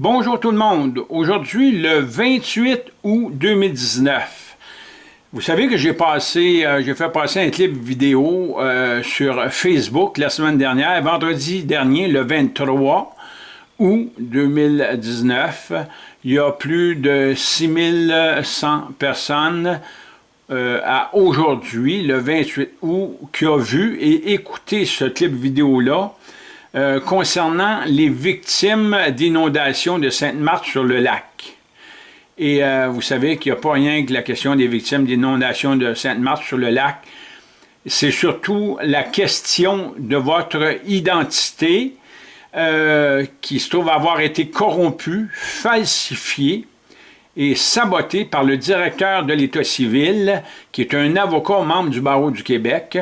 Bonjour tout le monde. Aujourd'hui, le 28 août 2019. Vous savez que j'ai passé, euh, j'ai fait passer un clip vidéo euh, sur Facebook la semaine dernière, vendredi dernier, le 23 août 2019. Il y a plus de 6100 personnes euh, à aujourd'hui, le 28 août, qui ont vu et écouté ce clip vidéo-là euh, concernant les victimes d'inondations de Sainte-Marthe sur le lac. Et euh, vous savez qu'il n'y a pas rien que la question des victimes d'inondations de Sainte-Marthe sur le lac. C'est surtout la question de votre identité euh, qui se trouve avoir été corrompue, falsifiée et sabotée par le directeur de l'État civil, qui est un avocat membre du barreau du Québec,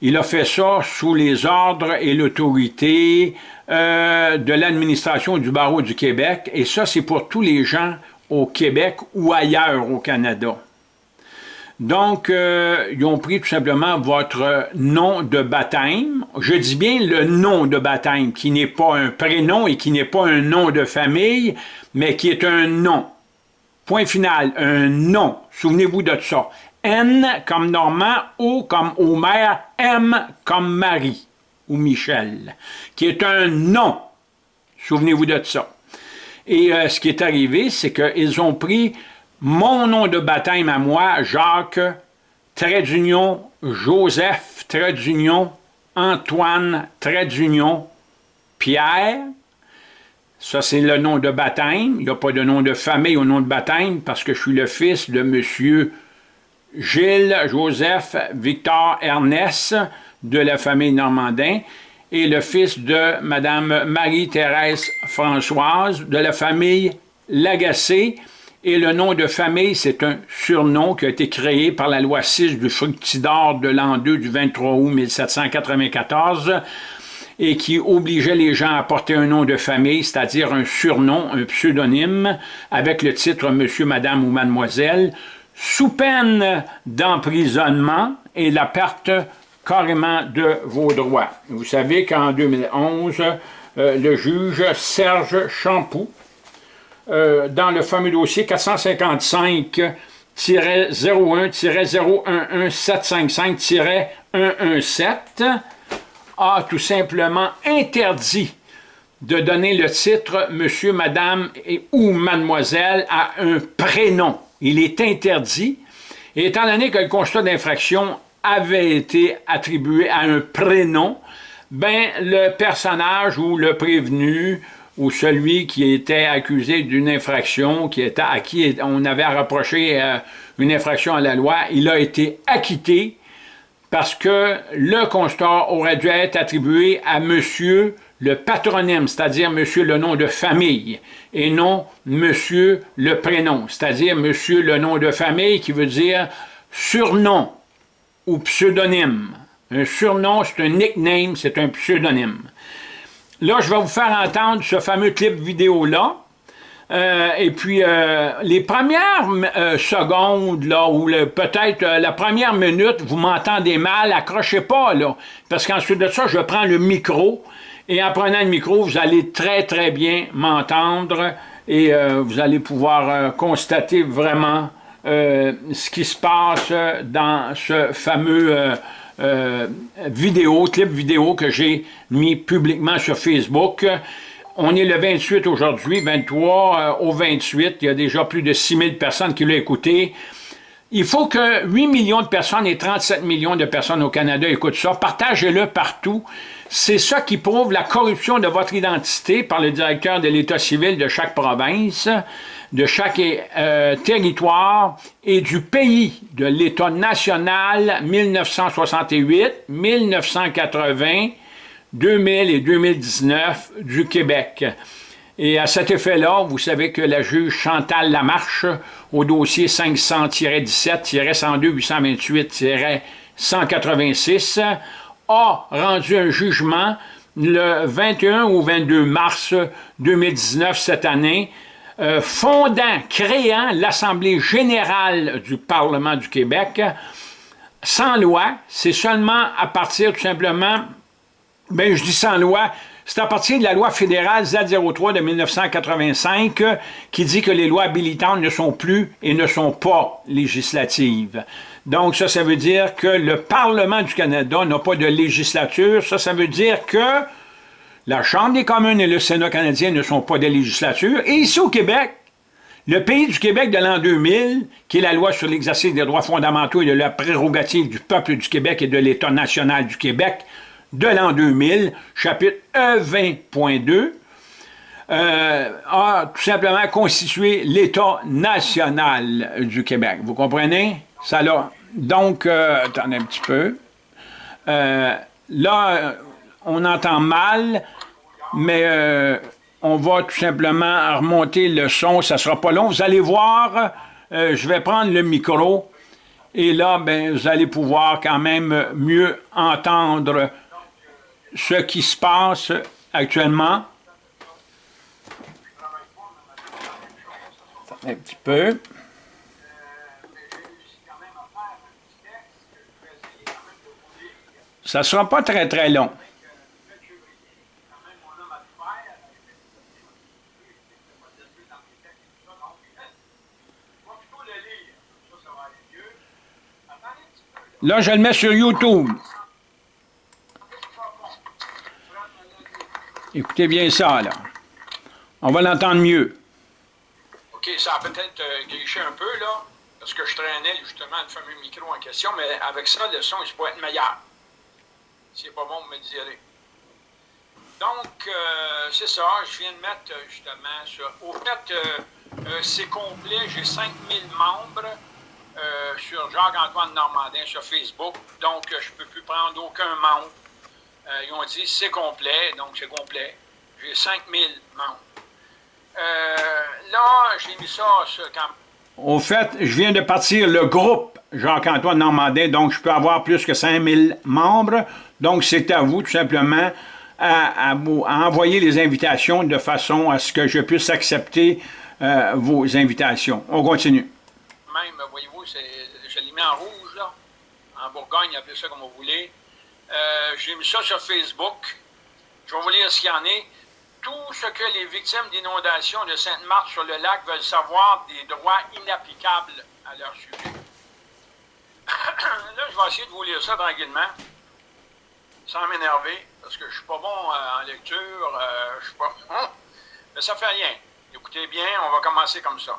il a fait ça sous les ordres et l'autorité euh, de l'administration du barreau du Québec, et ça, c'est pour tous les gens au Québec ou ailleurs au Canada. Donc, euh, ils ont pris tout simplement votre nom de baptême. Je dis bien le nom de baptême, qui n'est pas un prénom et qui n'est pas un nom de famille, mais qui est un nom. Point final, un nom. Souvenez-vous de ça. N comme Normand, O comme Homer, M comme Marie ou Michel, qui est un nom. Souvenez-vous de ça. Et euh, ce qui est arrivé, c'est qu'ils ont pris mon nom de baptême à moi, Jacques, trait d'union, Joseph, trait d'union, Antoine, trait d'union, Pierre. Ça, c'est le nom de baptême. Il n'y a pas de nom de famille au nom de baptême parce que je suis le fils de Monsieur Gilles Joseph Victor Ernest de la famille Normandin et le fils de Madame Marie-Thérèse Françoise de la famille Lagacé. Et le nom de famille, c'est un surnom qui a été créé par la loi 6 du Fructidor de l'an 2 du 23 août 1794 et qui obligeait les gens à porter un nom de famille, c'est-à-dire un surnom, un pseudonyme, avec le titre Monsieur, Madame ou Mademoiselle, sous peine d'emprisonnement et la perte carrément de vos droits. Vous savez qu'en 2011, euh, le juge Serge Champoux, euh, dans le fameux dossier 455-01-011755-117, a tout simplement interdit de donner le titre Monsieur, Madame ou Mademoiselle à un prénom il est interdit, et étant donné que le constat d'infraction avait été attribué à un prénom, ben le personnage ou le prévenu ou celui qui était accusé d'une infraction, qui était, à qui on avait reproché euh, une infraction à la loi, il a été acquitté parce que le constat aurait dû être attribué à monsieur le patronyme, c'est-à-dire monsieur le nom de famille, et non monsieur le prénom, c'est-à-dire monsieur le nom de famille qui veut dire surnom ou pseudonyme. Un surnom, c'est un nickname, c'est un pseudonyme. Là, je vais vous faire entendre ce fameux clip vidéo-là, euh, et puis, euh, les premières euh, secondes, ou peut-être la première minute, vous m'entendez mal, accrochez pas, là, parce qu'ensuite de ça, je prends le micro, et en prenant le micro, vous allez très, très bien m'entendre, et vous allez pouvoir constater vraiment ce qui se passe dans ce fameux vidéo, clip vidéo que j'ai mis publiquement sur Facebook. On est le 28 aujourd'hui, 23 euh, au 28. Il y a déjà plus de 6000 personnes qui l'ont écouté. Il faut que 8 millions de personnes et 37 millions de personnes au Canada écoutent ça. Partagez-le partout. C'est ça qui prouve la corruption de votre identité par le directeur de l'État civil de chaque province, de chaque euh, territoire et du pays, de l'État national 1968, 1980, 2000 et 2019 du Québec. Et à cet effet-là, vous savez que la juge Chantal Lamarche, au dossier 500-17-102-828-186, a rendu un jugement le 21 ou 22 mars 2019, cette année, euh, fondant, créant l'Assemblée générale du Parlement du Québec, sans loi, c'est seulement à partir tout simplement ben, je dis sans loi, C'est à partir de la loi fédérale Z03 de 1985 qui dit que les lois habilitantes ne sont plus et ne sont pas législatives. Donc ça, ça veut dire que le Parlement du Canada n'a pas de législature. Ça, ça veut dire que la Chambre des communes et le Sénat canadien ne sont pas des législatures. Et ici au Québec, le pays du Québec de l'an 2000, qui est la loi sur l'exercice des droits fondamentaux et de la prérogative du peuple du Québec et de l'État national du Québec, de l'an 2000, chapitre E20.2, euh, a tout simplement constitué l'État national du Québec. Vous comprenez? Ça là. Donc, euh, attendez un petit peu. Euh, là, on entend mal, mais euh, on va tout simplement remonter le son. Ça sera pas long. Vous allez voir, je vais prendre le micro. Et là, ben, vous allez pouvoir quand même mieux entendre ce qui se passe actuellement. Un petit peu. Ça ne sera pas très très long. Là, je le mets sur YouTube. Écoutez bien ça, là. On va l'entendre mieux. OK, ça a peut-être euh, griché un peu, là, parce que je traînais justement le fameux micro en question, mais avec ça, le son, il pourrait être meilleur. C'est pas bon, vous me direz. Donc, euh, c'est ça, je viens de mettre euh, justement ça. Au fait, c'est complet, j'ai 5000 membres sur Jacques-Antoine Normandin sur Facebook, donc je ne peux plus prendre aucun membre. Euh, ils ont dit c'est complet, donc c'est complet. J'ai 5000 membres. Euh, là, j'ai mis ça quand Au fait, je viens de partir le groupe Jacques-Antoine Normandin, donc je peux avoir plus que 5000 membres. Donc, c'est à vous, tout simplement, à, envoyer les invitations de façon à ce que je puisse accepter euh, vos invitations. On continue. Même, voyez-vous, je l'ai mis en rouge, là. En Bourgogne, appelez ça comme vous voulez. Euh, j'ai mis ça sur Facebook. Je vais vous lire ce qu'il y en est. Tout ce que les victimes d'inondations de Sainte-Marthe sur le lac veulent savoir des droits inapplicables à leur sujet. Là, je vais essayer de vous lire ça tranquillement, sans m'énerver, parce que je suis pas bon euh, en lecture, euh, je suis pas... Hein? Mais ça fait rien. Écoutez bien, on va commencer comme ça.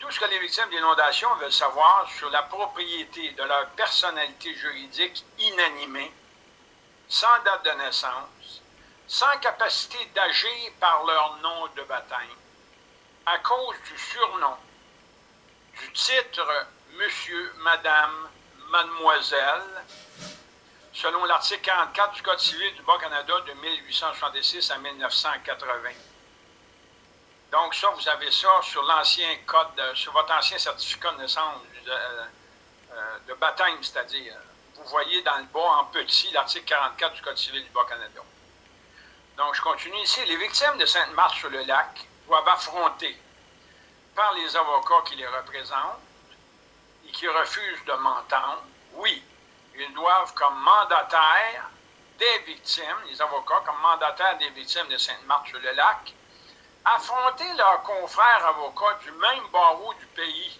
Tout ce que les victimes d'inondations veulent savoir sur la propriété de leur personnalité juridique inanimée, sans date de naissance, sans capacité d'agir par leur nom de baptême, à cause du surnom, du titre Monsieur, Madame, Mademoiselle, selon l'article 44 du Code civil du Bas-Canada de 1866 à 1980. Donc ça, vous avez ça sur l'ancien code, sur votre ancien certificat de naissance de, euh, baptême, c'est-à-dire. Vous voyez dans le bas en petit l'article 44 du Code civil du Bas-Canada. Donc je continue ici. Les victimes de Sainte-Marthe-sur-le-Lac doivent affronter par les avocats qui les représentent et qui refusent de m'entendre, oui, ils doivent comme mandataires des victimes, les avocats comme mandataires des victimes de Sainte-Marthe-sur-le-Lac, affronter leurs confrères avocats du même barreau du pays,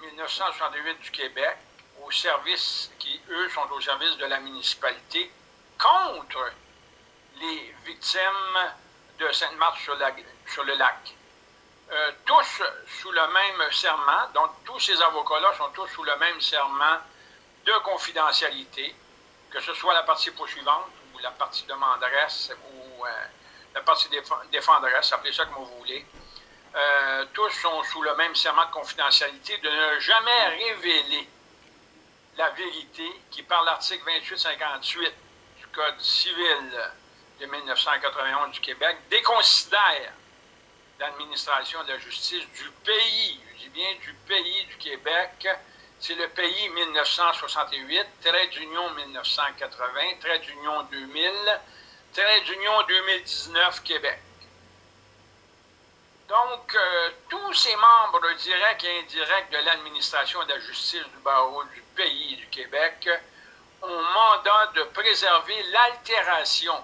1968 du Québec, au service, qui eux sont au service de la municipalité, contre les victimes de Sainte-Marthe sur, le lac. Euh, tous sous le même serment, donc tous ces avocats-là sont tous sous le même serment de confidentialité, que ce soit la partie poursuivante ou la partie demanderesse ou euh, la partie défendresse, appelez ça comme vous voulez, euh, tous sont sous le même serment de confidentialité de ne jamais révéler la vérité qui, par l'article 2858 du Code civil de 1991 du Québec, déconsidère l'administration de la justice du pays, je dis bien du pays du Québec, c'est le pays 1968, trait d'union 1980, trait d'union 2000, Trait d'union 2019 Québec. Donc, euh, tous ces membres directs et indirects de l'administration de la justice du barreau du pays du Québec ont mandat de préserver l'altération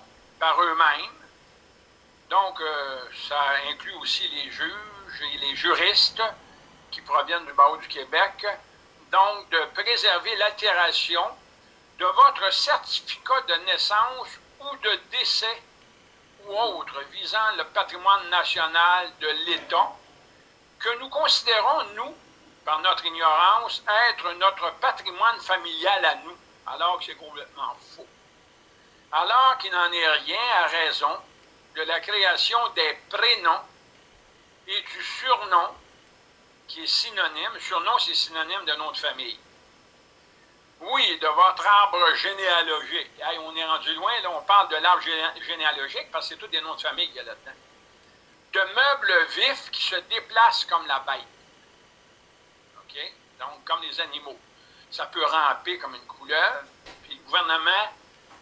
par eux-mêmes. Donc, euh, ça inclut aussi les juges et les juristes qui proviennent du barreau du Québec. Donc, de préserver l'altération de votre certificat de naissance ou de décès ou autre visant le patrimoine national de l'État que nous considérons, nous, par notre ignorance, être notre patrimoine familial à nous, alors que c'est complètement faux. Alors qu'il n'en est rien à raison de la création des prénoms et du surnom qui est synonyme, surnom c'est synonyme de nom de famille. Oui, de votre arbre généalogique. on est rendu loin, là, on parle de l'arbre généalogique parce que c'est tous des noms de famille qu'il y a là-dedans. De meubles vifs qui se déplacent comme la bête. OK? Donc, comme les animaux. Ça peut ramper comme une couleuvre. Puis le gouvernement,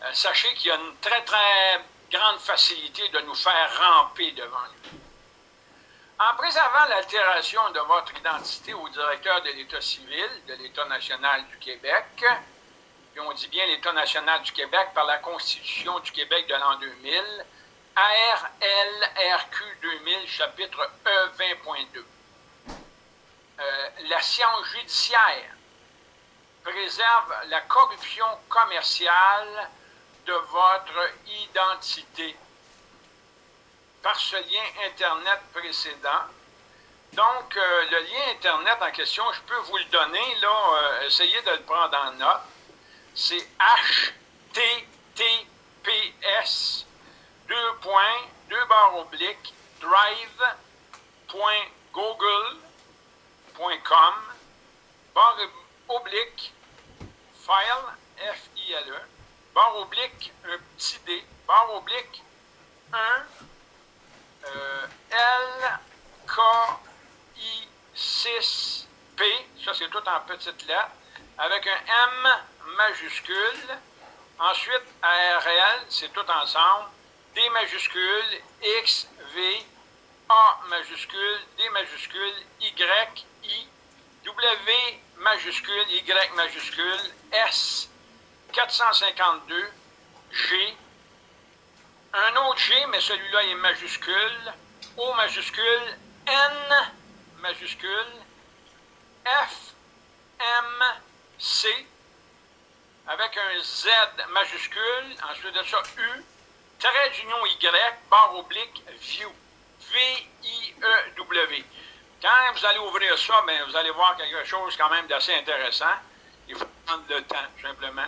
euh, sachez qu'il y a une très, très grande facilité de nous faire ramper devant lui. En préservant l'altération de votre identité au directeur de l'État civil de l'État national du Québec, et on dit bien l'État national du Québec par la Constitution du Québec de l'an 2000, ARLRQ 2000, chapitre E20.2. Euh, la science judiciaire préserve la corruption commerciale de votre identité par ce lien Internet précédent. Donc, euh, le lien Internet en question, je peux vous le donner, là, euh, essayez de le prendre en note. C'est https deux points, deux barres obliques, drive.google.com barre oblique, file, F-I-L-E, barre oblique, un petit D, barre oblique, 1, euh, LKI6P, ça c'est tout en petites lettres, avec un M majuscule. Ensuite, ARL, c'est tout ensemble. D majuscule, X, V, A majuscule, D majuscule, Y, I, W majuscule, Y majuscule, S, 452, G, un autre G, mais celui-là est majuscule, O majuscule, N majuscule, F, M, C, avec un Z majuscule, ensuite de ça U, trait d'union Y, barre oblique, View, V-I-E-W. Quand vous allez ouvrir ça, bien, vous allez voir quelque chose quand même d'assez intéressant. Il faut prendre le temps, simplement.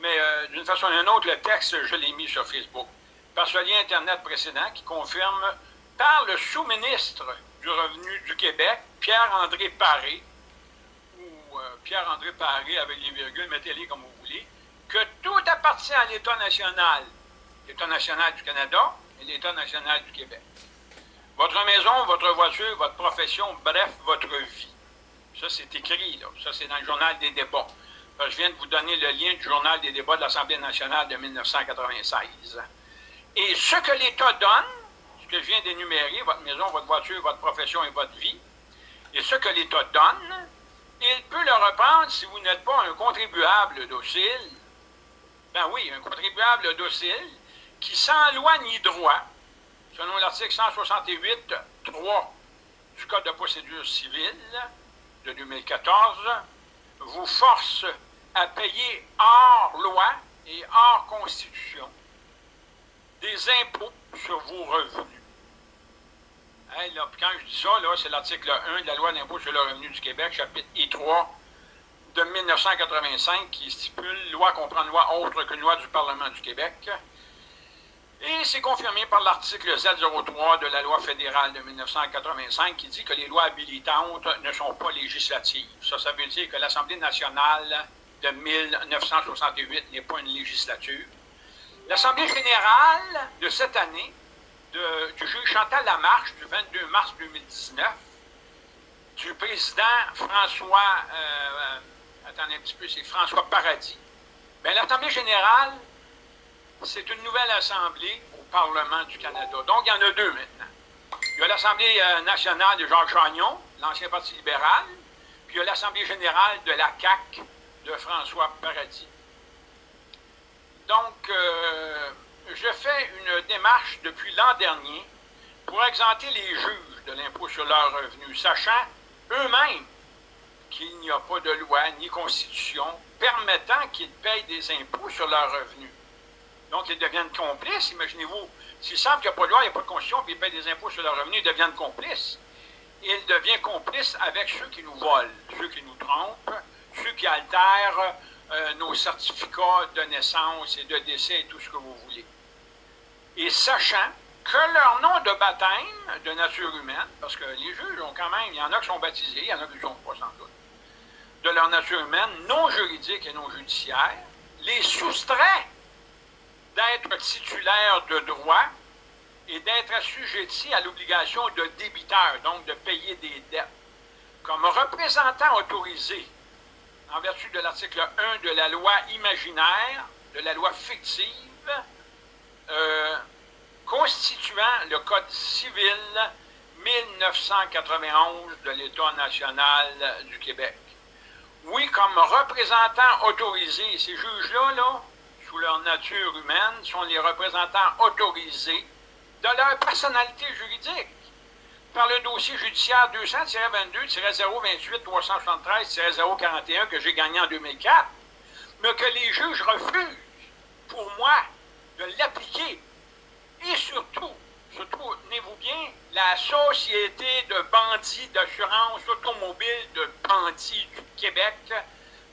Mais euh, d'une façon ou d'une autre, le texte, je l'ai mis sur Facebook par ce lien Internet précédent qui confirme par le sous-ministre du Revenu du Québec, Pierre-André Paré, ou euh, Pierre-André Paré avec les virgules, mettez-les comme vous voulez, que tout appartient à l'État national, l'État national du Canada et l'État national du Québec. Votre maison, votre voiture, votre profession, bref, votre vie. Ça, c'est écrit, là. Ça, c'est dans le journal des débats. je viens de vous donner le lien du journal des débats de l'Assemblée nationale de 1996. Et ce que l'État donne, ce que je viens d'énumérer, votre maison, votre voiture, votre profession et votre vie, et ce que l'État donne, il peut le reprendre si vous n'êtes pas un contribuable docile. Ben oui, un contribuable docile qui, sans loi ni droit, selon l'article 168, 3 du Code de procédure civile de 2014, vous force à payer hors loi et hors constitution des impôts sur vos revenus. quand je dis ça, c'est l'article 1 de la loi d'impôt sur le revenu du Québec, chapitre I3 de 1985, qui stipule loi comprend loi autre qu'une loi du Parlement du Québec. Et c'est confirmé par l'article Z03 de la loi fédérale de 1985 qui dit que les lois habilitantes ne sont pas législatives. Ça, ça veut dire que l'Assemblée nationale de 1968 n'est pas une législature. L'Assemblée générale de cette année, du juge Chantal Lamarche, du 22 mars 2019, du président François, euh, attendez un petit peu, c'est François Paradis. Bien, l'Assemblée générale, c'est une nouvelle assemblée au Parlement du Canada. Donc, il y en a deux maintenant. Il y a l'Assemblée euh, nationale de Georges Chagnon, l'ancien Parti libéral, puis il y a l'Assemblée générale de la CAQ de François Paradis. Donc, euh, je fais une démarche depuis l'an dernier pour exempter les juges de l'impôt sur leurs revenus, sachant eux-mêmes qu'il n'y a pas de loi ni constitution permettant qu'ils payent des impôts sur leurs revenus. Donc, ils deviennent complices. Imaginez-vous, s'ils savent qu'il n'y a pas de loi, il n'y a pas de constitution, puis ils payent des impôts sur leurs revenus, ils deviennent complices. Ils deviennent complices avec ceux qui nous volent, ceux qui nous trompent, ceux qui altèrent euh, nos certificats de naissance et de décès et tout ce que vous voulez. Et sachant que leur nom de baptême de nature humaine, parce que les juges ont quand même, il y en a qui sont baptisés, il y en a qui ne sont pas sans doute, de leur nature humaine, non juridique et non judiciaire, les soustrait d'être titulaires de droits et d'être assujettis à l'obligation de débiteur, donc de payer des dettes. Comme représentant autorisé en vertu de l'article 1 de la loi imaginaire, de la loi fictive, euh, constituant le Code civil 1991 de l'État national du Québec. Oui, comme représentants autorisés, ces juges-là, là, sous leur nature humaine, sont les représentants autorisés de leur personnalité juridique par le dossier judiciaire 200-22-028-373-041 que j'ai gagné en 2004, mais que les juges refusent, pour moi, de l'appliquer. Et surtout, surtout, tenez-vous bien, la Société de bandits d'assurance automobile de bandits du Québec,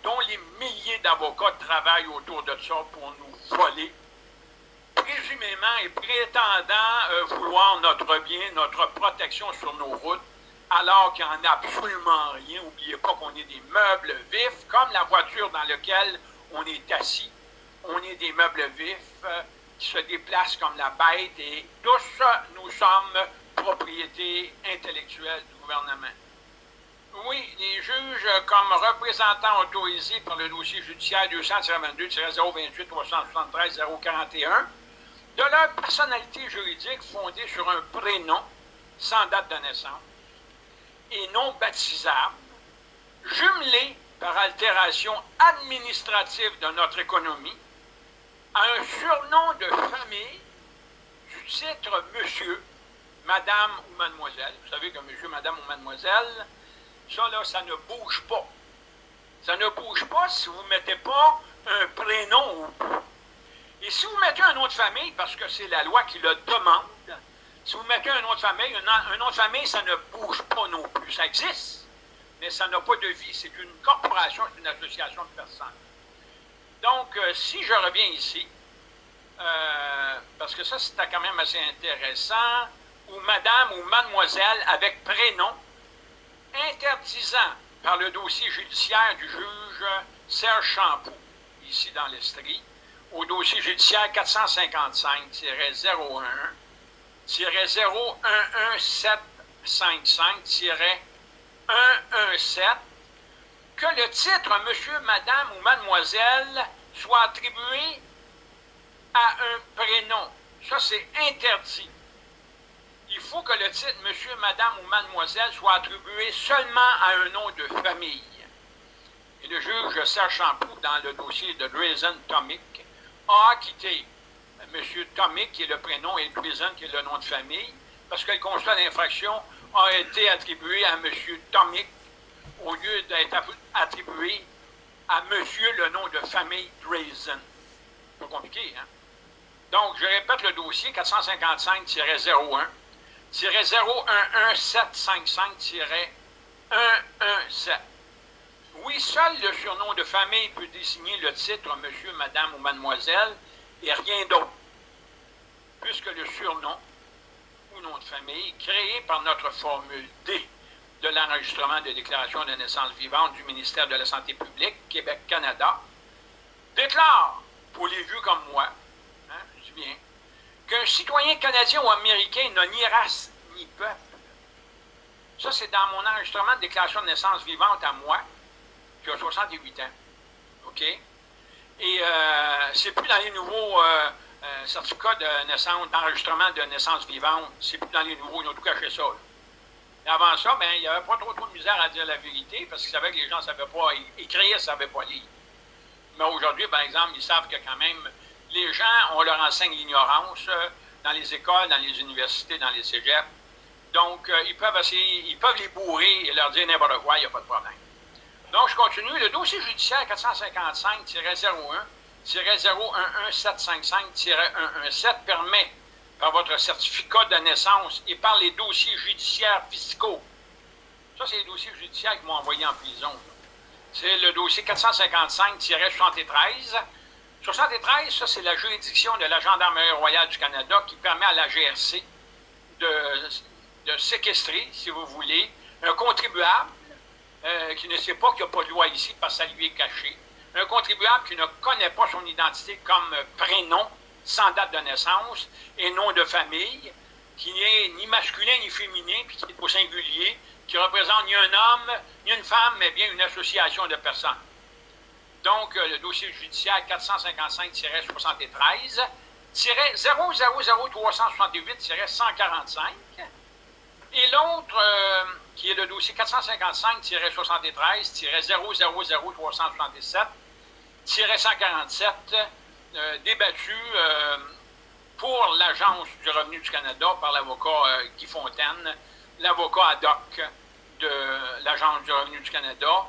dont les milliers d'avocats travaillent autour de ça pour nous voler, présumément et prétendant euh, vouloir notre bien, notre protection sur nos routes, alors qu'il n'y en a absolument rien. N'oubliez pas qu'on est des meubles vifs, comme la voiture dans laquelle on est assis. On est des meubles vifs euh, qui se déplacent comme la bête et tous nous sommes propriété intellectuelle du gouvernement. Oui, les juges, comme représentants autorisés par le dossier judiciaire 200-22-028-373-041, de leur personnalité juridique fondée sur un prénom sans date de naissance et non baptisable, jumelé par altération administrative de notre économie, à un surnom de famille du titre monsieur, madame ou mademoiselle. Vous savez que monsieur, madame ou mademoiselle, ça là, ça ne bouge pas. Ça ne bouge pas si vous ne mettez pas un prénom au bout. Et si vous mettez un nom de famille, parce que c'est la loi qui le demande, si vous mettez un nom de famille, un, nom de famille, ça ne bouge pas non plus. Ça existe, mais ça n'a pas de vie. C'est une corporation, c'est une association de personnes. Donc, euh, si je reviens ici, euh, parce que ça, c'était quand même assez intéressant, ou madame ou mademoiselle avec prénom, interdisant par le dossier judiciaire du juge Serge Champoux, ici dans l'Estrie, au dossier judiciaire 455-011-01755-117 que le titre monsieur, madame ou mademoiselle soit attribué à un prénom. Ça, c'est interdit. Il faut que le titre monsieur, madame ou mademoiselle soit attribué seulement à un nom de famille. Et le juge Serge Champoux, dans le dossier de Drazen Tomic, a acquitté M. Tomic, qui est le prénom, et Prison, qui est le nom de famille, parce que le constat d'infraction a été attribué à M. Tomic au lieu d'être attribué à monsieur le nom de famille Drazen. Pas compliqué, hein? Donc, je répète le dossier 455-01, 011755-117. Oui, seul le surnom de famille peut désigner le titre monsieur, madame ou mademoiselle et rien d'autre, puisque le surnom ou nom de famille créé par notre formule D de l'enregistrement de déclaration de naissance vivante du ministère de la Santé publique, Québec-Canada, déclare, pour les vieux comme moi, hein, je dis bien, qu'un citoyen canadien ou américain n'a ni race ni peuple. Ça, c'est dans mon enregistrement de déclaration de naissance vivante à moi, qui a 68 ans. OK? Et euh, c'est plus dans les nouveaux euh, euh, certificats de naissance, d'enregistrement de naissance vivante, c'est plus dans les nouveaux, ils ont tout caché ça. avant ça, ben, il n'y avait pas trop, trop de misère à dire la vérité parce qu'ils savaient que les gens ne savaient pas écrire, ne savaient pas lire. Mais aujourd'hui, par exemple, ils savent que quand même, les gens, on leur enseigne l'ignorance dans les écoles, dans les universités, dans les cégeps. Donc, ils peuvent essayer, ils peuvent les bourrer et leur dire n'importe quoi, il n'y a pas de problème. Donc, je continue. Le dossier judiciaire 455-01-011755-117 permet, par votre certificat de naissance et par les dossiers judiciaires fiscaux, ça, c'est les dossiers judiciaires qui m'ont envoyé en prison. C'est le dossier 455-73. 73, ça, c'est la juridiction de la Gendarmerie royale du Canada qui permet à la GRC de, de séquestrer, si vous voulez, un contribuable euh, qui ne sait pas qu'il n'y a pas de loi ici parce que ça lui est caché. Un contribuable qui ne connaît pas son identité comme prénom, sans date de naissance et nom de famille, qui n'est ni masculin ni féminin, puis qui est au singulier, qui représente ni un homme, ni une femme, mais bien une association de personnes. Donc, euh, le dossier judiciaire 455-73, 000-368-145, et l'autre, euh, qui est le dossier 455-73-000-377-147, euh, débattu euh, pour l'Agence du revenu du Canada par l'avocat euh, Guy Fontaine, l'avocat ad hoc de l'Agence du revenu du Canada,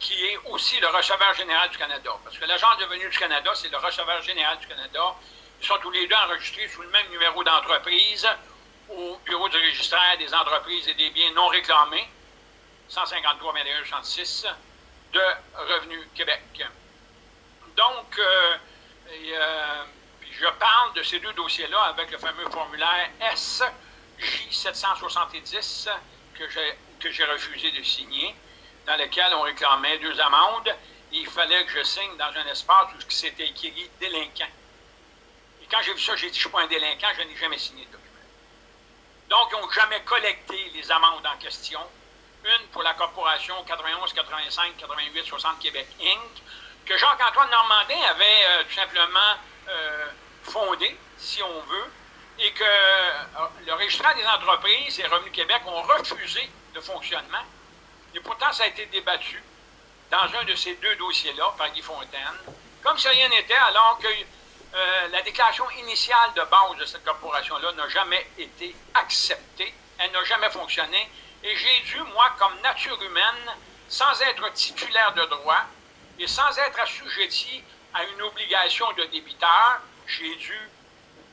qui est aussi le receveur général du Canada. Parce que l'Agence du revenu du Canada, c'est le receveur général du Canada. Ils sont tous les deux enregistrés sous le même numéro d'entreprise au bureau du registraire des entreprises et des biens non réclamés, 153 66 de Revenu Québec. Donc, euh, euh, je parle de ces deux dossiers-là avec le fameux formulaire SJ770 que j'ai refusé de signer, dans lequel on réclamait deux amendes. Et il fallait que je signe dans un espace où c'était écrit délinquant. Et quand j'ai vu ça, j'ai dit, je ne suis pas un délinquant, je n'ai jamais signé de. Donc, ils n'ont jamais collecté les amendes en question. Une pour la corporation 91, 85, 88, 60 Québec Inc., que Jacques-Antoine Normandin avait euh, tout simplement euh, fondé, si on veut, et que euh, le registraire des entreprises et Revenu Québec ont refusé de fonctionnement. Et pourtant, ça a été débattu dans un de ces deux dossiers-là par Guy Fontaine, comme si rien n'était, alors que euh, la déclaration initiale de base de cette corporation-là n'a jamais été acceptée, elle n'a jamais fonctionné, et j'ai dû, moi, comme nature humaine, sans être titulaire de droit et sans être assujetti à une obligation de débiteur, j'ai dû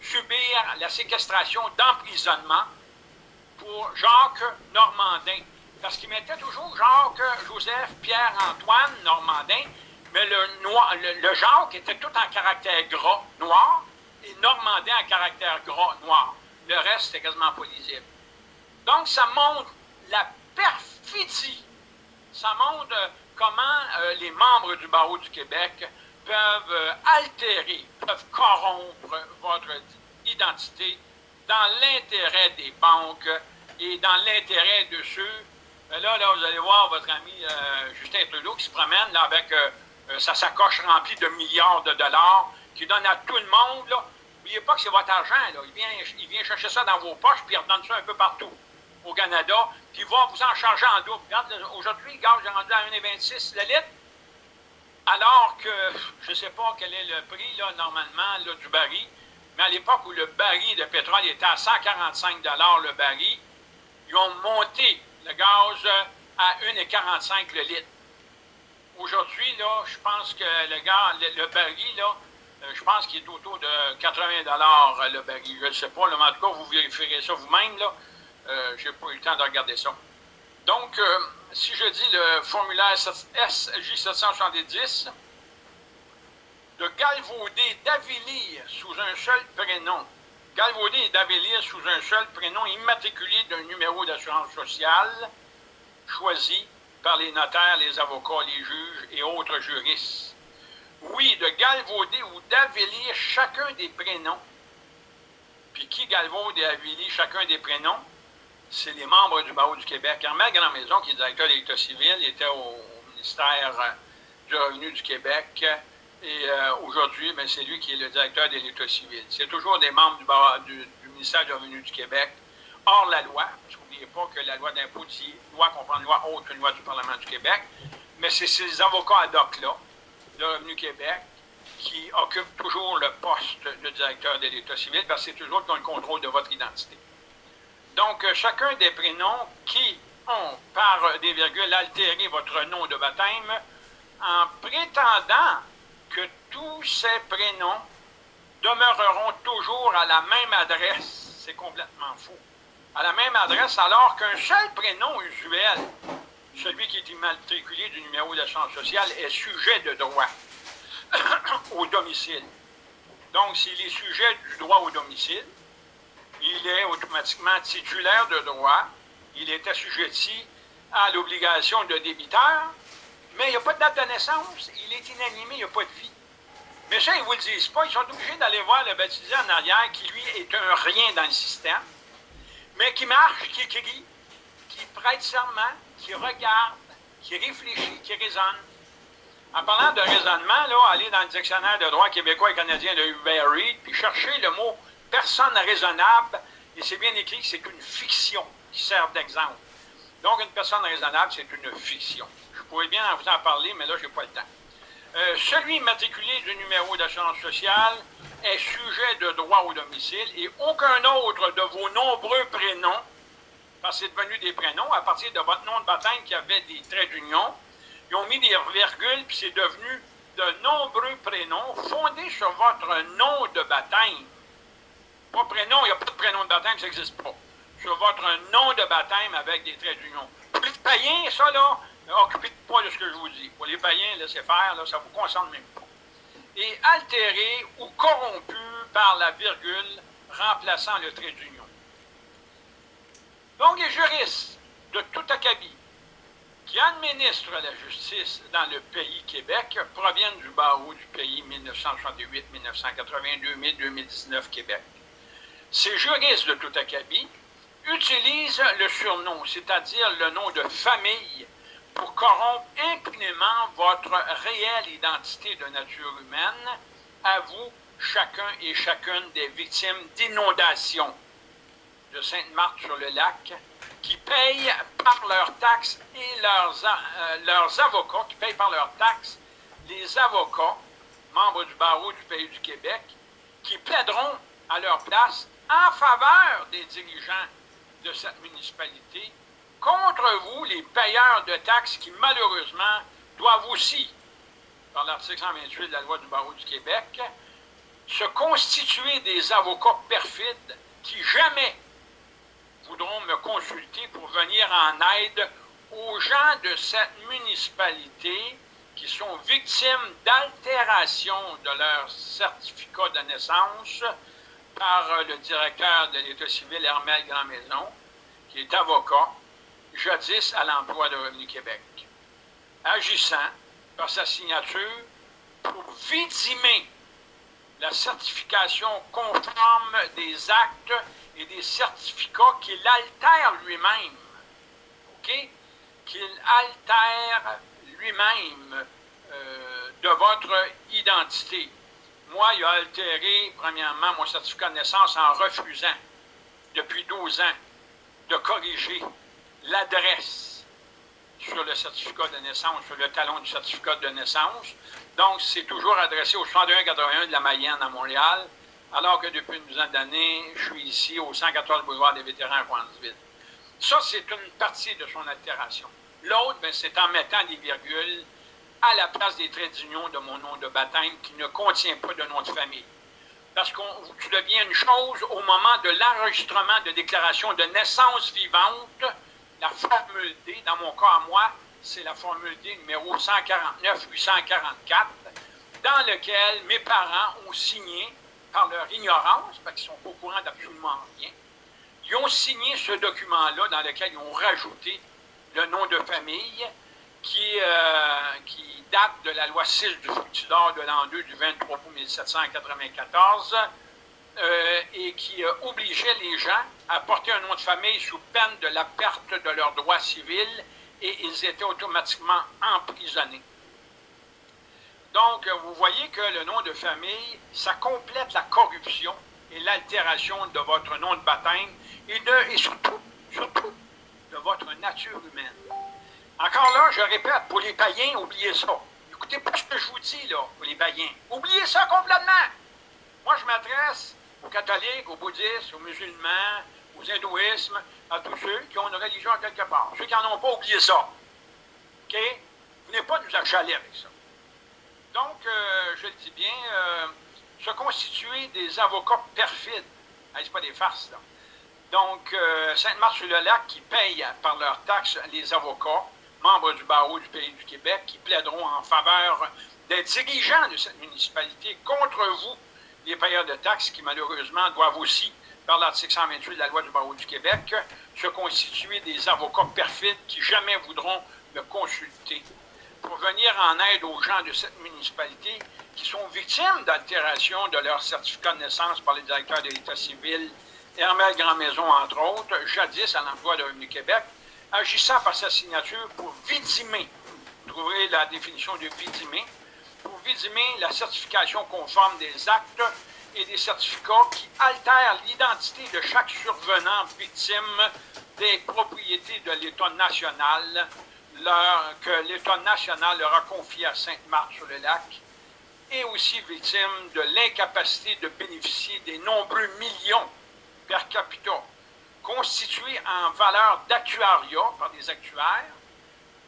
subir la séquestration d'emprisonnement pour Jacques Normandin. Parce qu'il mettait toujours Jacques, Joseph, Pierre, Antoine Normandin, mais le, noir, le, était tout en caractère gras, noir, et Normandin en caractère gras, noir. Le reste, c'était quasiment pas lisible. Donc, ça montre la perfidie. Ça montre euh, comment euh, les membres du barreau du Québec peuvent euh, altérer, peuvent corrompre votre identité dans l'intérêt des banques et dans l'intérêt de ceux. Là, là, vous allez voir votre ami Justin Trudeau qui se promène là, avec sa sacoche remplie de milliards de dollars, qui donne à tout le monde, N'oubliez pas que c'est votre argent, Il vient, chercher ça dans vos poches, puis il redonne ça un peu partout au Canada, puis il va vous en charger en double. aujourd'hui, gaz est rendu à 1,26 le litre, alors que je ne sais pas quel est le prix, normalement, du baril, mais à l'époque où le baril de pétrole était à 145 le baril, ils ont monté le gaz à 1,45 le litre. Aujourd'hui, là, je pense que le gars, le, baril, là, euh, je pense qu'il est autour de 80 euh, le baril. Je ne sais pas, mais en tout cas, vous vérifierez ça vous-même, là. Euh, je n'ai pas eu le temps de regarder ça. Donc, si je dis le formulaire SJ770, de galvauder, d'avilir sous un seul prénom, galvauder et d'avilir sous un seul prénom immatriculé d'un numéro d'assurance sociale choisi par les notaires, les avocats, les juges et autres juristes. Oui, de galvauder ou d'avélir chacun des prénoms. Puis qui galvaude et avilie chacun des prénoms? C'est les membres du barreau du Québec. Armel Grand-Maison, qui est directeur de l'État civil, était au ministère euh, du Revenu du Québec. Et euh, aujourd'hui, ben, c'est lui qui est le directeur de l'État civil. C'est toujours des membres du ministère du Revenu du Québec, hors la loi, pas que la loi d'impôt dit loi comprend une loi autre qu'une loi du Parlement du Québec, mais c'est ces avocats ad hoc-là, de Revenu Québec, qui occupent toujours le poste de directeur de l'État civil, parce que c'est toujours dans le contrôle de votre identité. Donc, euh, chacun des prénoms qui ont, par des virgules, altéré votre nom de baptême, en prétendant que tous ces prénoms demeureront toujours à la même adresse. C'est complètement faux. À la même adresse, alors qu'un seul prénom usuel, celui qui est immatriculé du numéro d'assurance sociale, est sujet de droit au domicile. Donc, s'il est sujet du droit au domicile, il est automatiquement titulaire de droit, il est assujetti à l'obligation de débiteur, mais il n'y a pas de date de naissance, il est inanimé, il n'y a pas de vie. Mais ça, ils ne vous le disent pas, ils sont obligés d'aller voir le baptisé en arrière, qui lui est un rien dans le système, mais qui marche, qui écrit, qui prête serment, qui regarde, qui réfléchit, qui raisonne. En parlant de raisonnement, là, allez dans le dictionnaire de droit québécois et canadien de Hubert Reed, puis cherchez le mot personne raisonnable, et c'est bien écrit que c'est une fiction qui sert d'exemple. Donc, une personne raisonnable, c'est une fiction. Je pourrais bien vous en parler, mais là, je n'ai pas le temps. Euh, celui matriculé du numéro d'assurance sociale est sujet de droit au domicile et aucun autre de vos nombreux prénoms, parce que c'est devenu des prénoms, à partir de votre nom de baptême qui avait des traits d'union, ils ont mis des virgules, puis c'est devenu de nombreux prénoms fondés sur votre nom de baptême. Pas prénom, il n'y a pas de prénom de baptême, ça n'existe pas. Sur votre nom de baptême avec des traits d'union. Pour les païens, ça, là, occupez pas de ce que je vous dis. Pour les païens, laissez faire, ça ne vous concerne même pas. Et altéré ou corrompu par la virgule remplaçant le trait d'union. Donc, les juristes de tout acabit qui administrent la justice dans le pays Québec proviennent du barreau du pays 1968, 1982, 2000, 2019 Québec. Ces juristes de tout acabit utilisent le surnom, c'est-à-dire le nom de famille, pour corrompre impunément votre réelle identité de nature humaine à vous, chacun et chacune des victimes d'inondations de Sainte-Marthe-sur-le-Lac, qui payent par leurs taxes et leurs, euh, leurs avocats, qui payent par leurs taxes les avocats, membres du barreau du pays du Québec, qui plaideront à leur place en faveur des dirigeants de cette municipalité, contre vous, les payeurs de taxes qui, malheureusement, doivent aussi, par l'article 128 de la loi du barreau du Québec, se constituer des avocats perfides qui jamais voudront me consulter pour venir en aide aux gens de cette municipalité qui sont victimes d'altération de leur certificat de naissance par le directeur de l'État civil, Hermel Grandmaison, qui est avocat, jadis à l'emploi de Revenu Québec, agissant par sa signature pour victimer la certification conforme des actes et des certificats qu'il altère lui-même. OK? Qu'il altère lui-même euh, de votre identité. Moi, il a altéré, premièrement, mon certificat de naissance en refusant, depuis 12 ans, de corriger l'adresse sur le certificat de naissance, sur le talon du certificat de naissance. Donc, c'est toujours adressé au 6181 de la Mayenne à Montréal, alors que depuis une douzaine d'années, je suis ici au 114 boulevard des vétérans à Pointe-Ville. Ça, c'est une partie de son altération. L'autre, ben, c'est en mettant des virgules à la place des traits d'union de mon nom de baptême qui ne contient pas de nom de famille. Parce que tu deviens une chose au moment de l'enregistrement de déclaration de naissance vivante, la formule D, dans mon cas à moi, c'est la formule D numéro 149-844, dans lequel mes parents ont signé, par leur ignorance, parce qu'ils sont pas au courant d'absolument rien, ils ont signé ce document-là dans lequel ils ont rajouté le nom de famille qui, euh, qui date de la loi 6 du Fructidor de l'an 2 du 23 août 1794 euh, et qui euh, obligeait les gens à porter un nom de famille sous peine de la perte de leurs droits civils et ils étaient automatiquement emprisonnés. Donc, vous voyez que le nom de famille, ça complète la corruption et l'altération de votre nom de baptême et, de, et surtout, surtout, de votre nature humaine. Encore là, je répète, pour les païens, oubliez ça. Écoutez pas ce que je vous dis, là, pour les païens. Oubliez ça complètement. Moi, je m'adresse aux catholiques, aux bouddhistes, aux musulmans, aux hindouismes, à tous ceux qui ont une religion quelque part. Ceux qui n'en ont pas, oubliez ça. OK? Venez pas nous achaler avec ça. Donc, euh, je le dis bien, euh, se constituer des avocats perfides. Ce pas des farces, là. Donc, euh, Sainte-Marthe-sur-le-Lac qui paye par leurs taxes les avocats, membres du barreau du pays du Québec, qui plaideront en faveur des dirigeants de cette municipalité contre vous, les payeurs de taxes, qui malheureusement doivent aussi, par l'article 128 de la loi du barreau du Québec, se constituer des avocats perfides qui jamais voudront me consulter. Pour venir en aide aux gens de cette municipalité qui sont victimes d'altération de leur certificat de naissance par les directeurs de l'État civil Hermel Grand-Maison, entre autres, jadis à l'emploi de Revenu Québec, agissant par sa signature pour vidimer, trouver la définition de vidimer, pour vidimer la certification conforme des actes et des certificats qui altèrent l'identité de chaque survenant victime des propriétés de l'État national que l'État national leur a confié à Sainte-Marthe-sur-le-Lac et aussi victime de l'incapacité de bénéficier des nombreux millions per capita constitué en valeur d'actuariat par des actuaires,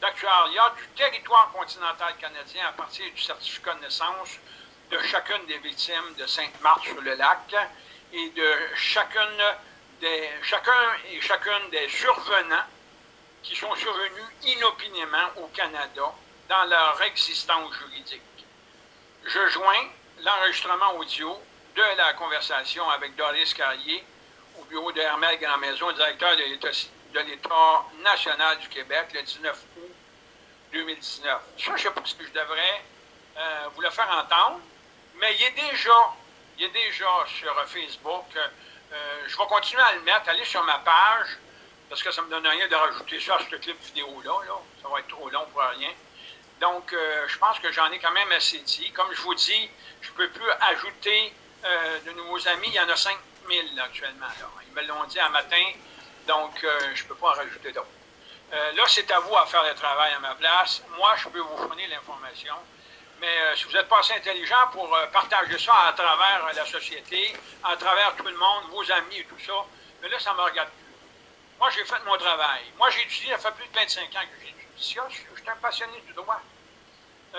d'actuariat du territoire continental canadien à partir du certificat de naissance de chacune des victimes de Sainte-Marthe-sur-le-Lac et de chacune des, chacun et chacune des survenants qui sont survenus inopinément au Canada dans leur existence juridique. Je joins l'enregistrement audio de la conversation avec Doris Carrier au bureau de Hermel Grand Maison, directeur de l'État national du Québec, le 19 août 2019. Ça, je ne sais pas ce que je devrais euh, vous le faire entendre, mais il est déjà, il déjà sur Facebook. Euh, je vais continuer à le mettre. Allez sur ma page, parce que ça ne me donne rien de rajouter ça à ce clip vidéo-là. Ça va être trop long pour rien. Donc, euh, je pense que j'en ai quand même assez dit. Comme je vous dis, je ne peux plus ajouter de nouveaux amis. Il y en a cinq 000 actuellement. Ils me l'ont dit un matin, donc euh, je ne peux pas en rajouter d'autres. Euh, là, c'est à vous à faire le travail à ma place. Moi, je peux vous fournir l'information. Mais euh, si vous n'êtes pas assez intelligent pour partager ça à travers la société, à travers tout le monde, vos amis et tout ça, mais là, ça ne me regarde plus. Moi, j'ai fait mon travail. Moi, j'ai étudié, ça fait plus de 25 ans que j'étudie ça. Je suis un passionné du droit.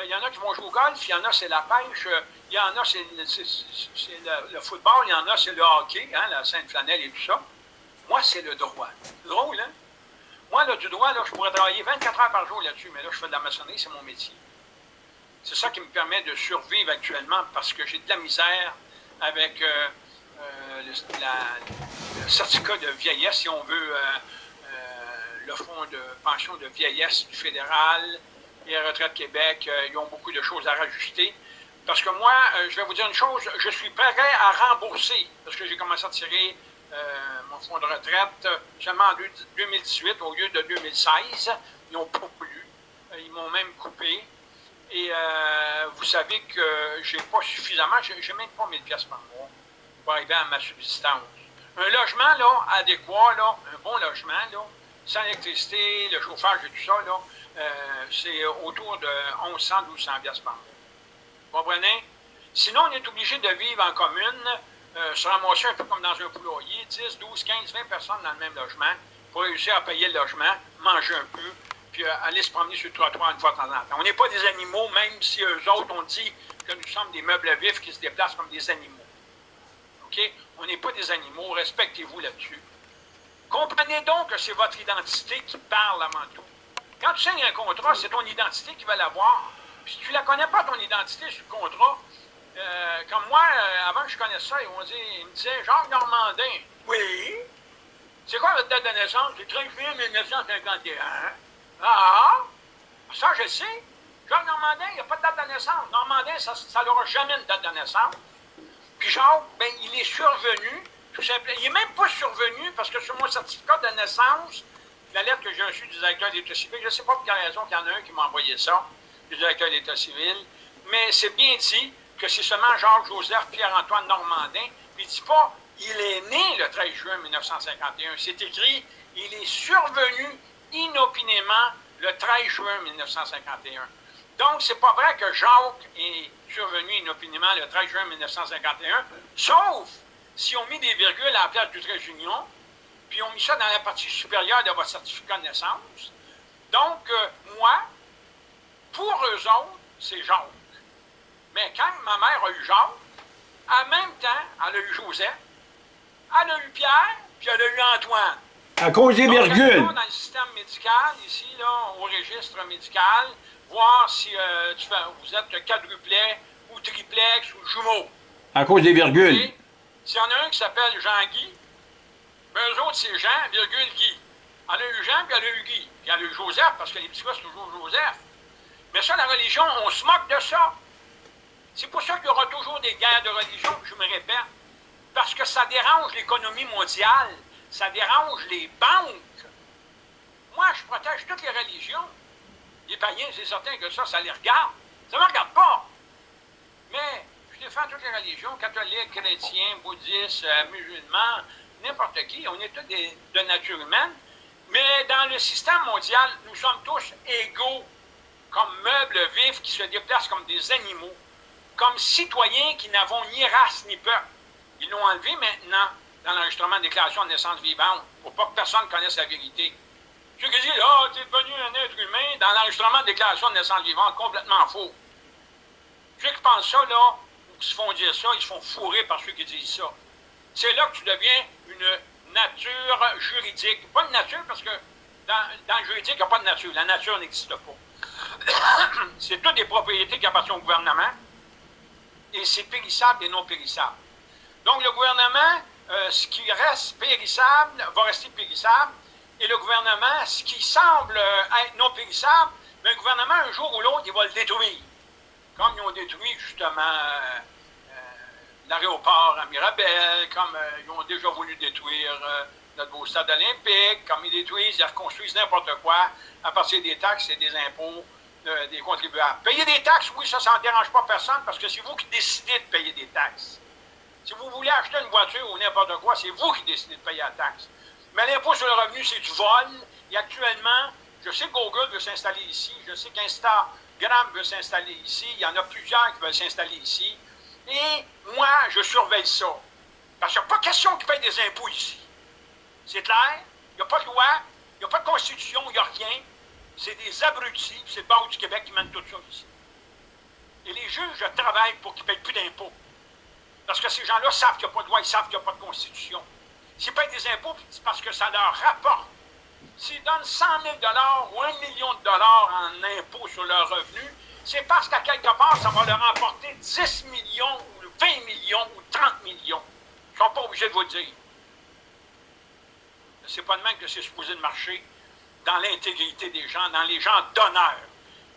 Il y en a qui vont jouer au golf, il y en a, c'est la pêche, il y en a, c'est le, football, il y en a, c'est le hockey, hein, la Sainte-Flanelle et tout ça. Moi, c'est le droit. Drôle, hein? Moi, là, du droit, là, je pourrais travailler 24 heures par jour là-dessus, mais là, je fais de la maçonnerie, c'est mon métier. C'est ça qui me permet de survivre actuellement parce que j'ai de la misère avec euh, euh, le, certificat de vieillesse, si on veut, euh, le fonds de pension de vieillesse du fédéral et Retraite Québec. ils ont beaucoup de choses à rajouter. Parce que moi, je vais vous dire une chose, je suis prêt à rembourser, parce que j'ai commencé à tirer euh, fonds de retraite seulement en 2018 au lieu de 2016. Ils n'ont pas voulu. Euh, ils m'ont même coupé. Et vous savez que j'ai pas suffisamment, j'ai même pas 1000 pièces par mois pour arriver à ma subsistance. Un logement là, adéquat, là, un bon logement, là, sans électricité, le chauffage et tout ça, c'est autour de 1100-1200 pièces par mois comprenez? Sinon, on est obligé de vivre en commune, euh, se ramasser un peu comme dans un poulailler, 10, 12, 15, 20 personnes dans le même logement, pour réussir à payer le logement, manger un peu, puis euh, aller se promener sur le trottoir une fois de temps en temps. On n'est pas des animaux, même si eux autres ont dit que nous sommes des meubles vifs qui se déplacent comme des animaux. OK? On n'est pas des animaux, respectez-vous là-dessus. Comprenez donc que c'est votre identité qui parle avant tout. Quand tu signes un contrat, c'est ton identité qui va l'avoir. Si tu ne la connais pas, ton identité sur le contrat, euh, comme moi, euh, avant que je connaisse ça, ils, dire, ils me disaient Jacques Normandin. Oui. C'est quoi votre date de naissance? C'est 30 juillet 1951. Ah, ça je sais. Jacques Normandin, il n'y a pas de date de naissance. Normandin, ça n'aura jamais une date de naissance. Puis Jacques, ben, il est survenu, tout simplement. Il n'est même pas survenu parce que sur mon certificat de naissance, la lettre que j'ai reçue du directeur d'État civil, je ne sais pas pour quelle raison qu'il y en a un qui m'a envoyé ça du directeur d'État civil, mais c'est bien dit que c'est seulement Jacques-Joseph Pierre-Antoine Normandin. Il ne dit pas il est né le 13 juin 1951. C'est écrit il est survenu inopinément le 13 juin 1951. Donc, c'est pas vrai que Jacques est survenu inopinément le 13 juin 1951, sauf si on mis des virgules à la place du trait d'union, puis on mis ça dans la partie supérieure de votre certificat de naissance. Donc, euh, moi, pour eux autres, c'est Jacques. Mais quand ma mère a eu Jacques, en même temps, elle a eu Joseph, elle a eu Pierre, puis elle a eu Antoine. À cause des virgules. dans le système médical, ici, là, au registre médical, voir si euh, tu vous êtes quadruplet ou triplex ou jumeau. À cause des virgules. S'il y en a un qui s'appelle Jean-Guy, ben eux autres, c'est Jean, virgule Guy. Elle a eu Jean, puis elle a eu Guy. Puis elle a eu Joseph, parce que les petits gars, c'est toujours Joseph. Mais ça, la religion, on se moque de ça. C'est pour ça qu'il y aura toujours des guerres de religion, je me répète. Parce que ça dérange l'économie mondiale. Ça dérange les banques. Moi, je protège toutes les religions. Les païens, c'est certain que ça, ça les regarde. Ça ne me regarde pas. Mais je défends toutes les religions, catholiques, chrétiens, bouddhistes, euh, musulmans, n'importe qui. On est tous de nature humaine. Mais dans le système mondial, nous sommes tous égaux comme meubles vifs qui se déplacent comme des animaux, comme citoyens qui n'avons ni race ni peuple. Ils l'ont enlevé maintenant dans l'enregistrement de déclaration de naissance vivante pour pas que personne connaisse la vérité. Ceux qui disent, ah, oh, tu es devenu un être humain dans l'enregistrement de déclaration de naissance vivante, complètement faux. Ceux qui pensent ça, là, ou qui se font dire ça, ils se font fourrer par ceux qui disent ça. C'est là que tu deviens une nature juridique. Pas une nature, parce que dans, dans le juridique, il n'y a pas de nature. La nature n'existe pas. c'est toutes des propriétés qui appartiennent au gouvernement, et c'est périssable et non périssable. Donc, le gouvernement, euh, ce qui reste périssable va rester périssable, et le gouvernement, ce qui semble euh, être non périssable, le gouvernement, un jour ou l'autre, il va le détruire. Comme ils ont détruit justement euh, l'aéroport à Mirabel, comme ils ont déjà voulu détruire notre beau stade olympique, comme ils détruisent, ils reconstruisent n'importe quoi à partir des taxes et des impôts des contribuables. Payer des taxes, oui, ça, ça ne dérange pas personne parce que c'est vous qui décidez de payer des taxes. Si vous voulez acheter une voiture ou n'importe quoi, c'est vous qui décidez de payer la taxe. Mais l'impôt sur le revenu, c'est du vol. Et actuellement, je sais que Google veut s'installer ici, je sais qu'Instagram veut s'installer ici, il y en a plusieurs qui veulent s'installer ici. Et moi, je surveille ça. Parce qu'il n'y a pas question qu'ils payent des impôts ici. C'est clair? Il n'y a pas de loi, il n'y a pas de constitution, il n'y a rien. C'est des abrutis, c'est le Banque du Québec qui mène tout ça ici. Et les juges travaillent pour qu'ils ne payent plus d'impôts. Parce que ces gens-là savent qu'il n'y a pas de loi, ils savent qu'il n'y a pas de constitution. S'ils payent des impôts, c'est parce que ça leur rapporte. S'ils donnent 100 000 ou 1 million de dollars en impôts sur leurs revenus, c'est parce qu'à quelque part, ça va leur emporter 10 millions, ou 20 millions, ou 30 millions. Ils ne sont pas obligés de vous le dire. C'est pas de même que c'est supposé de marcher dans l'intégrité des gens, dans les gens d'honneur.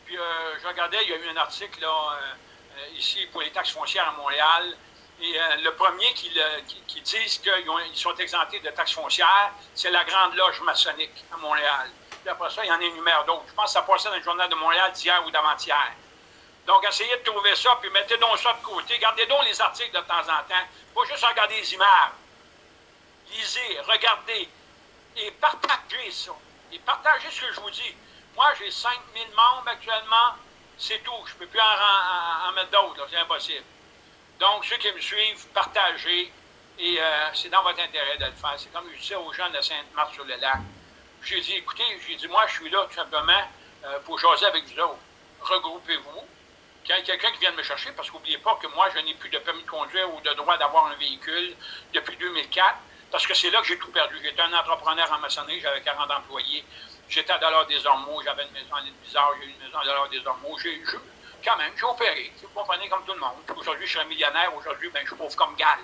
Puis euh, je regardais, il y a eu un article là, euh, euh, ici pour les taxes foncières à Montréal. Et le premier qui, qui, disent qu'ils sont exemptés de taxes foncières, c'est la Grande Loge maçonnique à Montréal. Puis après ça, il y en énumère d'autres. Je pense que ça passait dans le journal de Montréal d'hier ou d'avant-hier. Donc, essayez de trouver ça, puis mettez donc ça de côté. Gardez donc les articles de temps en temps. Pas juste regarder les images. Lisez, regardez et partagez ça et partagez ce que je vous dis. Moi, j'ai 5000 membres actuellement, c'est tout. Je ne peux plus en, mettre d'autres, c'est impossible. Donc, ceux qui me suivent, partagez, et euh, c'est dans votre intérêt de le faire. C'est comme je disais aux gens de Sainte-Marthe-sur-le-Lac. J'ai dit, écoutez, j'ai dit, moi, je suis là tout simplement euh, pour jaser avec vous autres. Regroupez-vous. Ait quelqu'un qui vienne me chercher, parce qu'oubliez pas que moi, je n'ai plus de permis de conduire ou de droit d'avoir un véhicule depuis 2004. Parce que c'est là que j'ai tout perdu. J'étais un entrepreneur en maçonnerie, j'avais 40 employés. J'étais à Dollar des Ormeaux, j'avais une maison à l'île Bizarre, j'ai eu une maison à Dollar des Ormeaux. J'ai, quand même, j'ai opéré. Vous comprenez, comme tout le monde. Aujourd'hui, je suis un millionnaire. Aujourd'hui, ben, je suis pauvre comme Gall.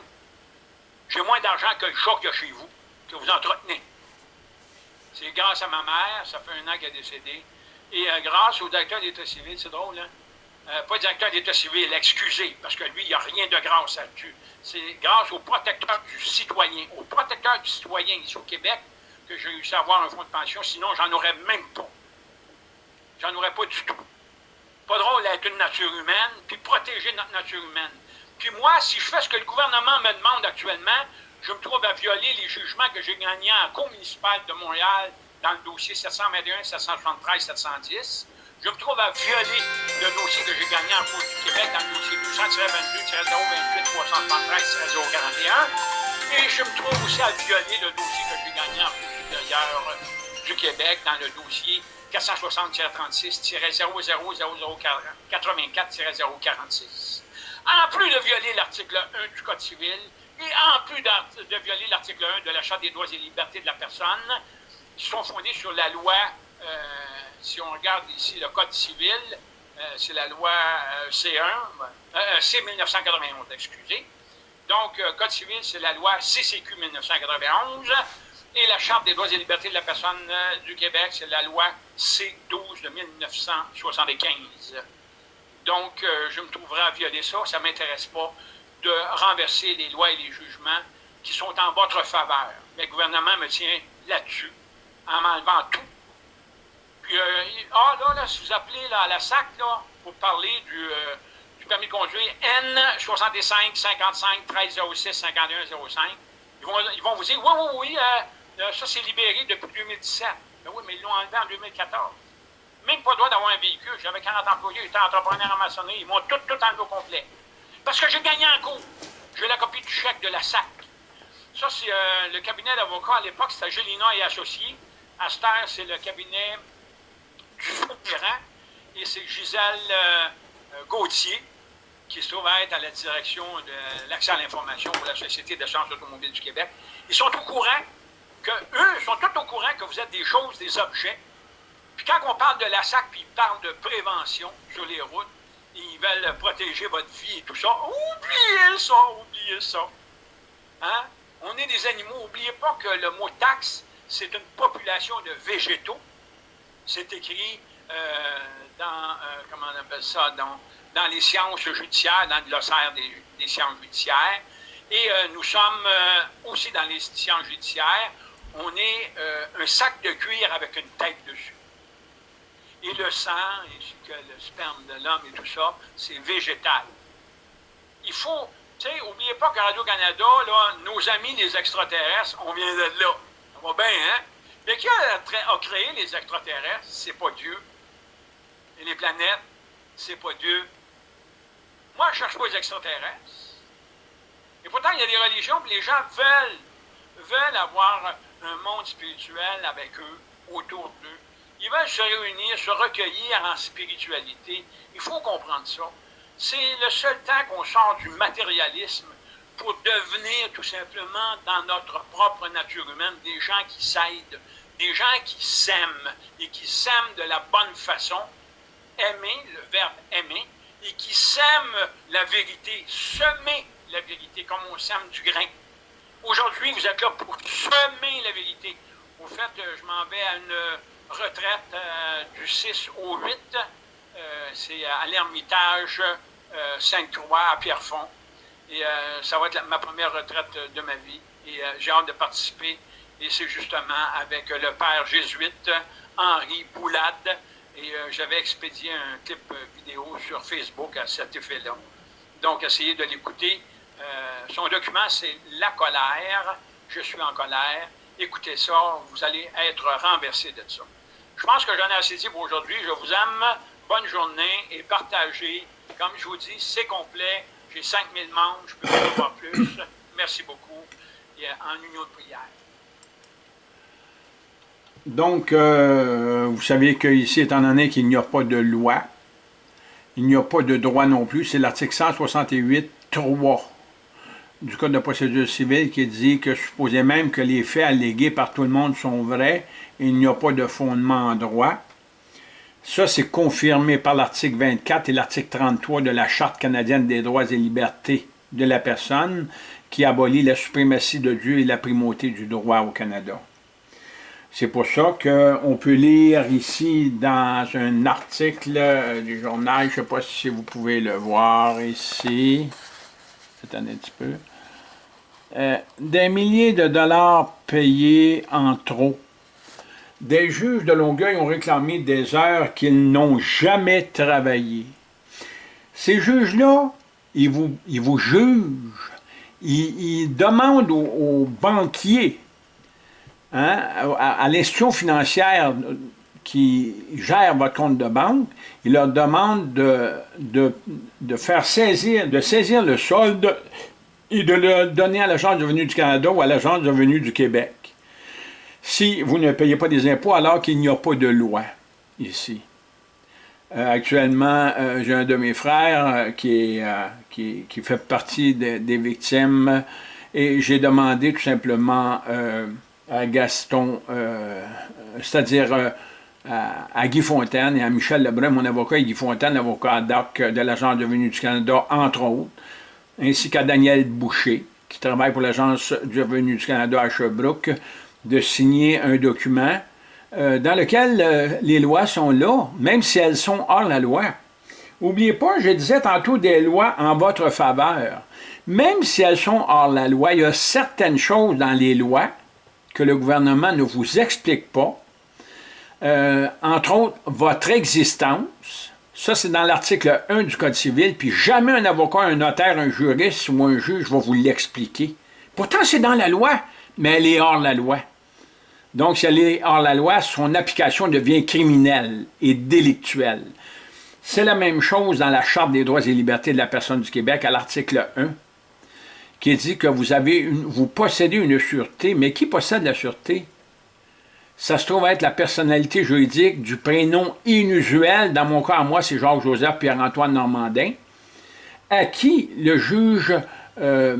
J'ai moins d'argent que le chat qu'il y a chez vous, que vous entretenez. C'est grâce à ma mère, ça fait un an qu'elle est décédée. Et euh, grâce au directeur d'État civil, c'est drôle, hein? Euh, pas directeur d'État civil, excusez, parce que lui, il n'y a rien de grâce là-dessus. C'est grâce au protecteur du citoyen, au protecteur du citoyen ici au Québec, que j'ai réussi à avoir un fonds de pension, sinon j'en aurais même pas. J'en aurais pas du tout. Pas drôle d'être une nature humaine, puis protéger notre nature humaine. Puis moi, si je fais ce que le gouvernement me demande actuellement, je me trouve à violer les jugements que j'ai gagnés en cour municipale de Montréal dans le dossier 721, 773, 710. Je me trouve à violer le dossier que j'ai gagné en Cour du Québec dans le dossier 200-22-028-041 et je me trouve aussi à violer le dossier que j'ai gagné en Cour supérieure du Québec dans le dossier 460-36-000084-046. En plus de violer l'article 1 du Code civil et en plus de violer l'article 1 de la Charte des droits et libertés de la personne, qui sont fondés sur la loi, euh, si on regarde ici le Code civil, euh, c'est la loi euh, C1, C 1991, excusez. Donc, Code civil, c'est la loi CCQ 1991. Et la Charte des droits et libertés de la personne du Québec, c'est la loi C12 de 1975. Donc, je me trouverai à violer ça. Ça ne m'intéresse pas de renverser les lois et les jugements qui sont en votre faveur. Mais le gouvernement me tient là-dessus en m'enlevant tout. Puis, euh, ah là, là, si vous appelez à la SAC, là, pour parler du, euh, du permis de conduire N 65 55 13 06 51 05, ils vont, ils vont vous dire, oui, oui, oui, euh, ça c'est libéré depuis 2017. Mais oui, mais ils l'ont enlevé en 2014. Même pas le droit d'avoir un véhicule. J'avais 40 employés, j'étais entrepreneur en maçonnerie. Ils m'ont tout, tout enlevé au complet. Parce que j'ai gagné en cours. J'ai la copie du chèque de la SAC. Ça, c'est le cabinet d'avocats à l'époque, c'était Gélina et Associés. À c'est le cabinet du Ferrand et c'est Gisèle euh, euh, Gauthier qui se trouve à être à la direction de l'accès à l'information pour la Société d'assurance automobile du Québec. Ils sont au courant que eux sont tous au courant que vous êtes des choses, des objets. Puis quand on parle de la SAC, puis ils parlent de prévention sur les routes, ils veulent protéger votre vie et tout ça. Oubliez ça, oubliez ça. Hein? On est des animaux. N'oubliez pas que le mot taxe, c'est une population de végétaux. C'est écrit euh, dans, euh, comment on appelle ça, dans, dans, les sciences judiciaires, dans le glossaire des, sciences judiciaires. Et euh, nous sommes aussi dans les sciences judiciaires, on est un sac de cuir avec une tête dessus. Et le sang, ainsi que le sperme de l'homme et tout ça, c'est végétal. Il faut, tu sais, n'oubliez pas que Radio-Canada, nos amis les extraterrestres, on vient de là va bien, hein? Mais qui a, créé les extraterrestres? C'est pas Dieu. Et les planètes, c'est pas Dieu. Moi, je cherche pas les extraterrestres. Et pourtant, il y a des religions, où les gens veulent, veulent avoir un monde spirituel avec eux, autour d'eux. Ils veulent se réunir, se recueillir en spiritualité. Il faut comprendre ça. C'est le seul temps qu'on sort du matérialisme pour devenir tout simplement dans notre propre nature humaine des gens qui s'aident, des gens qui s'aiment et qui s'aiment de la bonne façon, aimer, le verbe aimer, et qui s'aiment la vérité, semer la vérité comme on sème du grain. Aujourd'hui, vous êtes là pour semer la vérité. Au fait, euh, je m'en vais à une retraite euh, du 6 au 8. Euh, c'est à l'Ermitage Sainte-Croix à Pierrefonds. Et euh, ça va être ma première retraite de ma vie. Et euh, j'ai hâte de participer. Et c'est justement avec le père jésuite Henri Boulade. Et euh, j'avais expédié un clip vidéo sur Facebook à cet effet-là. Donc, essayez de l'écouter. son document, c'est La colère. Je suis en colère. Écoutez ça, vous allez être renversé de ça. Je pense que j'en ai assez dit pour aujourd'hui. Je vous aime. Bonne journée et partagez. Comme je vous dis, c'est complet. J'ai 5000 membres, je peux en avoir plus. Merci beaucoup. Et en union de prière. Donc, euh, vous savez qu'ici, étant donné qu'il n'y a pas de loi, il n'y a pas de droit non plus, c'est l'article 168.3 du Code de procédure civile qui dit que supposé même que les faits allégués par tout le monde sont vrais, il n'y a pas de fondement en droit. Ça, c'est confirmé par l'article 24 et l'article 33 de la Charte canadienne des droits et libertés de la personne qui abolit la suprématie de Dieu et la primauté du droit au Canada. C'est pour ça qu'on peut lire ici dans un article du journal, je ne sais pas si vous pouvez le voir ici, attendez un petit peu, euh, des milliers de dollars payés en trop des juges de Longueuil ont réclamé des heures qu'ils n'ont jamais travaillées. Ces juges-là, ils vous, ils jugent, ils, demandent aux, banquiers, hein, à, l'institution financière, qui gèrent votre compte de banque, il leur demande de, faire saisir, de saisir le solde et de le donner à l'Agence de revenus du Canada ou à l'Agence de revenus du Québec. Si vous ne payez pas des impôts alors qu'il n'y a pas de loi ici. Euh, actuellement, euh, j'ai un de mes frères euh, qui, fait partie des victimes et j'ai demandé tout simplement à Gaston, c'est-à-dire à, Guy Fontaine et à Michel Lebrun, mon avocat, et Guy Fontaine, l'avocat DOC de l'Agence de revenus du Canada, entre autres, ainsi qu'à Daniel Boucher, qui travaille pour l'Agence du revenu du Canada à Sherbrooke, de signer un document euh, dans lequel euh, les lois sont là, même si elles sont hors la loi. N'oubliez pas, je disais tantôt des lois en votre faveur. Même si elles sont hors la loi, il y a certaines choses dans les lois que le gouvernement ne vous explique pas, euh, entre autres, votre existence, ça c'est dans l'article 1 du Code civil, puis jamais un avocat, un notaire, un juriste ou un juge va vous l'expliquer. Pourtant c'est dans la loi, mais elle est hors la loi. Donc si elle est hors la loi, son application devient criminelle et délictuelle. C'est la même chose dans la Charte des droits et libertés de la personne du Québec à l'article 1, qui dit que vous, avez vous possédez une sûreté, mais qui possède la sûreté? ça se trouve être la personnalité juridique du prénom inusuel, dans mon cas à moi c'est Jacques-Joseph Pierre-Antoine Normandin, à qui le juge euh,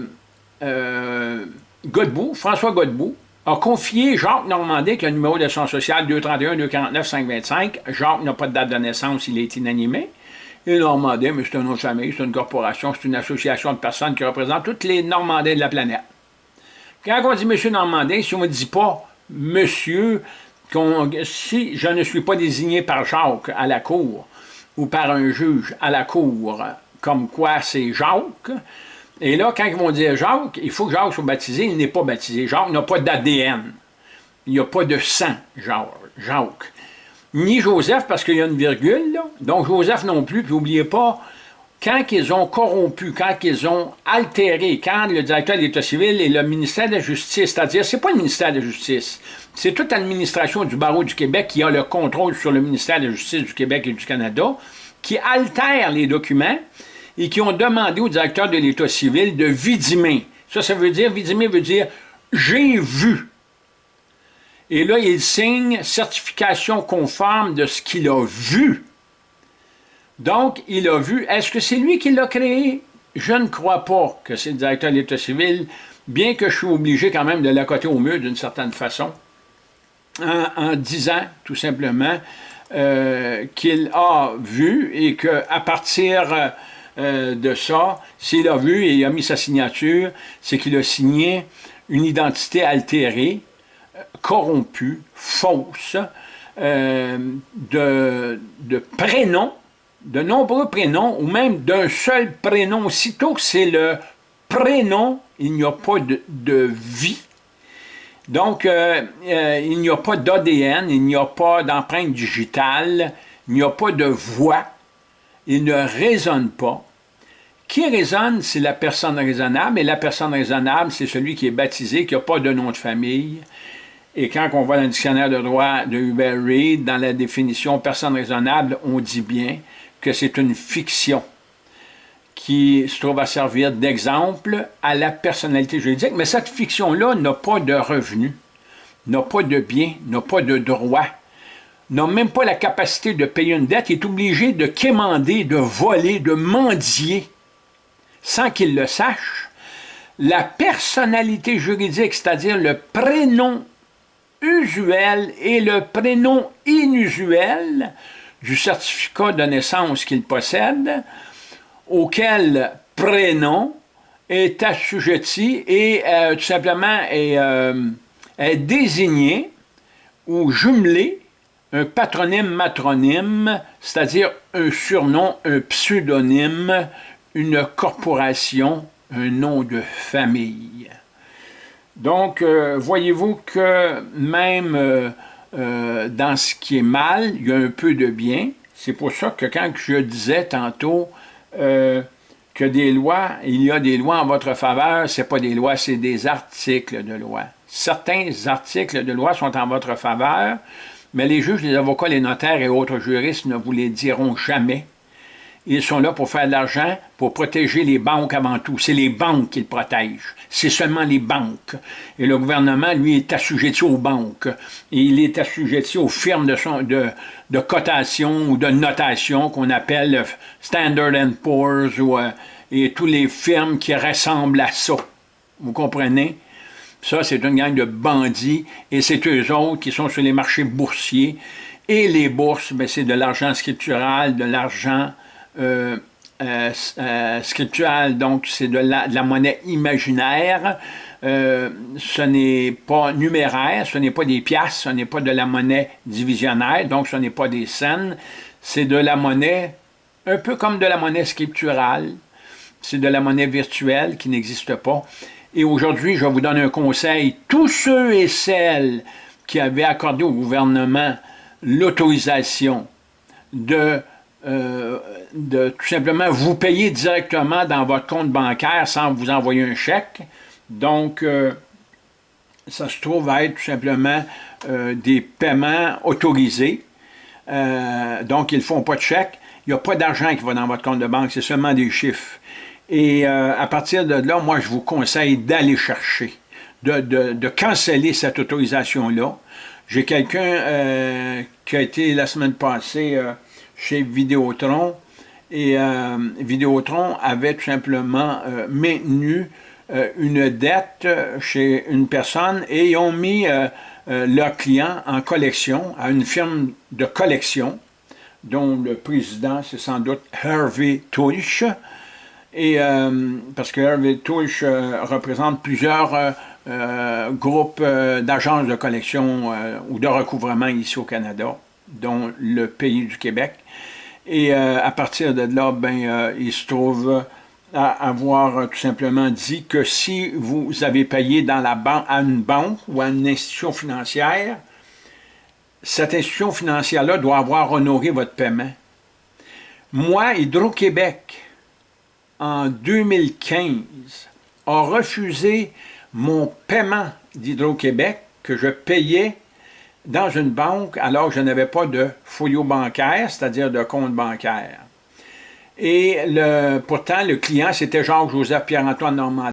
euh, Godbout, François Godbout, a confié Jacques Normandin, qui a un numéro de son social 231-249-525. Jacques n'a pas de date de naissance, il est inanimé. Et Normandin, mais c'est un nom de famille, c'est une corporation, c'est une association de personnes qui représentent toutes les Normandins de la planète. Quand on dit M. Normandin, si on ne dit pas monsieur, si je ne suis pas désigné par Jacques à la cour, ou par un juge à la cour, comme quoi c'est Jacques, et là, quand ils vont dire Jacques, il faut que Jacques soit baptisé, il n'est pas baptisé. Jacques n'a pas d'ADN. Il n'y a pas de sang, Jacques. Ni Joseph, parce qu'il y a une virgule, là. donc Joseph non plus, puis n'oubliez pas, quand ils ont corrompu, quand ils ont altéré, quand le directeur de l'État civil et le ministère de la Justice, c'est-à-dire, c'est pas le ministère de la Justice, c'est toute l'administration du barreau du Québec qui a le contrôle sur le ministère de la Justice du Québec et du Canada, qui altèrent les documents et qui ont demandé au directeur de l'État civil de vidimer. Ça, ça veut dire, vidimer veut dire « j'ai vu ». Et là, il signe certification conforme de ce qu'il a vu. Donc, il a vu, est-ce que c'est lui qui l'a créé? Je ne crois pas que c'est le directeur de l'État civil, bien que je suis obligé quand même de l'accoter au mur d'une certaine façon, en, disant tout simplement euh, qu'il a vu et qu'à partir euh, de ça, s'il a vu et il a mis sa signature, c'est qu'il a signé une identité altérée, corrompue, fausse, euh, de, de prénom de nombreux prénoms, ou même d'un seul prénom, aussitôt que c'est le prénom, il n'y a pas de, vie. Donc, euh, euh, il n'y a pas d'ADN, il n'y a pas d'empreinte digitale, il n'y a pas de voix, il ne résonne pas. Qui résonne, c'est la personne raisonnable, et la personne raisonnable, c'est celui qui est baptisé, qui n'a pas de nom de famille. Et quand on voit le dictionnaire de droit de Hubert Reid, dans la définition personne raisonnable, on dit bien que c'est une fiction qui se trouve à servir d'exemple à la personnalité juridique, mais cette fiction-là n'a pas de revenus, n'a pas de biens, n'a pas de droits, n'a même pas la capacité de payer une dette, il est obligé de quémander, de voler, de mendier, sans qu'il le sache. La personnalité juridique, c'est-à-dire le prénom usuel et le prénom inusuel, du certificat de naissance qu'il possède, auquel prénom est assujetti et euh, tout simplement euh, est, désigné ou jumelé un patronyme matronyme, c'est-à-dire un surnom, un pseudonyme, une corporation, un nom de famille. Donc, euh, voyez-vous que même euh, dans ce qui est mal, il y a un peu de bien. C'est pour ça que quand je disais tantôt euh, que des lois, il y a des lois en votre faveur, ce pas des lois, c'est des articles de loi. Certains articles de loi sont en votre faveur, Mais les juges, les avocats, les notaires et autres juristes ne vous les diront jamais. Ils sont là pour faire de l'argent, pour protéger les banques avant tout. C'est les banques qu'ils protègent. C'est seulement les banques. Et le gouvernement, lui, est assujetti aux banques. Et il est assujetti aux firmes de, cotation ou de notation qu'on appelle Standard Poor's euh, et tous les firmes qui ressemblent à ça. Vous comprenez? Ça, c'est une gang de bandits et c'est eux autres qui sont sur les marchés boursiers. Et les bourses, ben, c'est de l'argent scriptural, de l'argent euh, euh, euh, scriptural, donc c'est de la, monnaie imaginaire. ce n'est pas numéraire, ce n'est pas des piastres, ce n'est pas de la monnaie divisionnaire, donc ce n'est pas des scènes. C'est de la monnaie, un peu comme de la monnaie scripturale. C'est de la monnaie virtuelle qui n'existe pas. Et aujourd'hui, je vous donne un conseil. Tous ceux et celles qui avaient accordé au gouvernement l'autorisation de, euh, tout simplement vous payer directement dans votre compte bancaire sans vous envoyer un chèque. Donc, euh, ça se trouve être tout simplement euh, des paiements autorisés. donc, ils ne font pas de chèque. Il n'y a pas d'argent qui va dans votre compte de banque, c'est seulement des chiffres. Et euh, à partir de là, moi, je vous conseille d'aller chercher, de, de, canceller cette autorisation-là. J'ai quelqu'un euh, qui a été la semaine passée euh, chez Vidéotron, et Vidéotron avait tout simplement maintenu une dette chez une personne et ils ont mis leur client en collection à une firme de collection dont le président, c'est sans doute Hervé Touche, et euh, parce que Hervé Touche euh, représente plusieurs euh, groupes d'agences de collection ou de recouvrement ici au Canada, dont le pays du Québec. Et à partir de là, ben, il se trouve à avoir tout simplement dit que si vous avez payé dans la à une banque ou à une institution financière, cette institution financière-là doit avoir honoré votre paiement. Moi, Hydro-Québec, en 2015, a refusé mon paiement d'Hydro-Québec que je payais dans une banque alors que je n'avais pas de folio bancaire, c'est-à-dire de compte bancaire. Et pourtant, le client, c'était Jacques-Joseph Pierre-Antoine Normand.